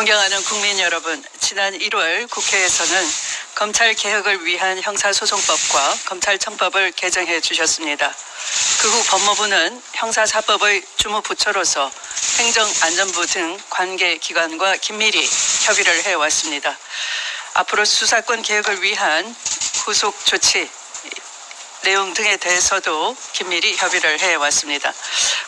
존경하는 국민 여러분, 지난 1월 국회에서는 검찰 개혁을 위한 형사소송법과 검찰청법을 개정해 주셨습니다. 그 후 법무부는 형사사법의 주무부처로서 행정안전부 등 관계기관과 긴밀히 협의를 해왔습니다. 앞으로 수사권 개혁을 위한 후속 조치 내용 등에 대해서도 긴밀히 협의를 해왔습니다.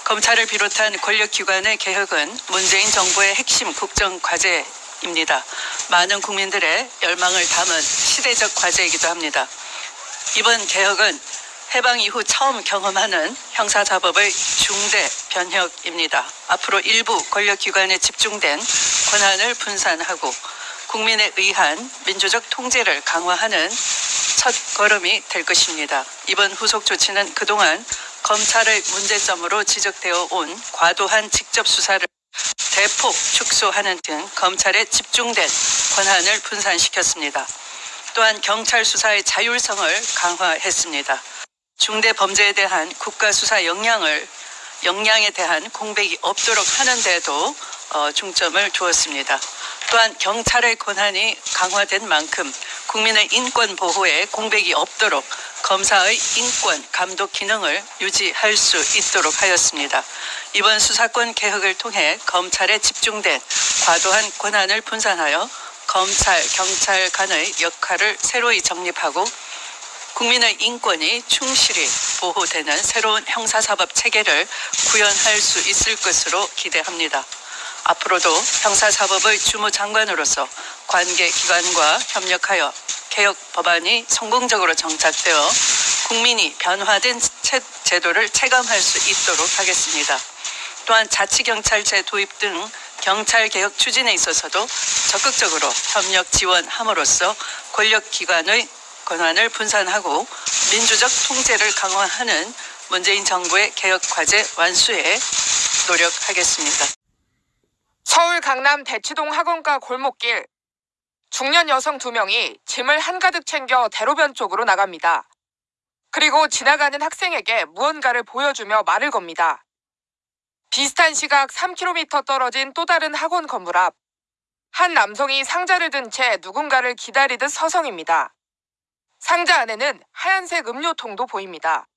검찰을 비롯한 권력기관의 개혁은 문재인 정부의 핵심 국정 과제 입니다. 많은 국민들의 열망을 담은 시대적 과제이기도 합니다. 이번 개혁은 해방 이후 처음 경험하는 형사사법의 중대 변혁입니다. 앞으로 일부 권력기관에 집중된 권한을 분산하고 국민에 의한 민주적 통제를 강화하는 첫 걸음이 될 것입니다. 이번 후속 조치는 그동안 검찰의 문제점으로 지적되어 온 과도한 직접 수사를 대폭 축소하는 등 검찰에 집중된 권한을 분산시켰습니다. 또한 경찰 수사의 자율성을 강화했습니다. 중대 범죄에 대한 국가 수사 역량을 역량에 대한 공백이 없도록 하는 데도 어, 중점을 두었습니다. 또한 경찰의 권한이 강화된 만큼 국민의 인권 보호에 공백이 없도록 검사의 인권 감독 기능을 유지할 수 있도록 하였습니다. 이번 수사권 개혁을 통해 검찰에 집중된 과도한 권한을 분산하여 검찰, 경찰 간의 역할을 새로이 정립하고 국민의 인권이 충실히 보호되는 새로운 형사사법 체계를 구현할 수 있을 것으로 기대합니다. 앞으로도 형사사법의 주무장관으로서 관계 기관과 협력하여 개혁 법안이 성공적으로 정착되어 국민이 변화된 제도를 체감할 수 있도록 하겠습니다. 또한 자치경찰제 도입 등 경찰 개혁 추진에 있어서도 적극적으로 협력 지원함으로써 권력기관의 권한을 분산하고 민주적 통제를 강화하는 문재인 정부의 개혁 과제 완수에 노력하겠습니다. 서울 강남 대치동 학원가 골목길 중년 여성 두 명이 짐을 한가득 챙겨 대로변 쪽으로 나갑니다. 그리고 지나가는 학생에게 무언가를 보여주며 말을 겁니다. 비슷한 시각 3km 떨어진 또 다른 학원 건물 앞. 한 남성이 상자를 든 채 누군가를 기다리듯 서성입니다. 상자 안에는 하얀색 음료통도 보입니다.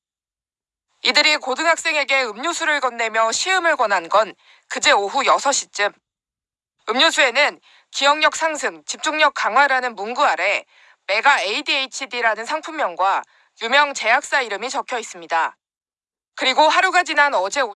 이들이 고등학생에게 음료수를 건네며 시음을 권한 건 그제 오후 6시쯤. 음료수에는 기억력 상승, 집중력 강화라는 문구 아래 메가 ADHD라는 상품명과 유명 제약사 이름이 적혀 있습니다. 그리고 하루가 지난 어제